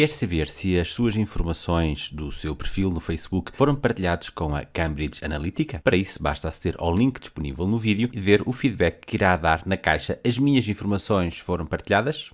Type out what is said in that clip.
Quer saber se as suas informações do seu perfil no Facebook foram partilhados com a Cambridge Analytica? Para isso, basta aceder ao link disponível no vídeo e ver o feedback que irá dar na caixa As minhas informações foram partilhadas?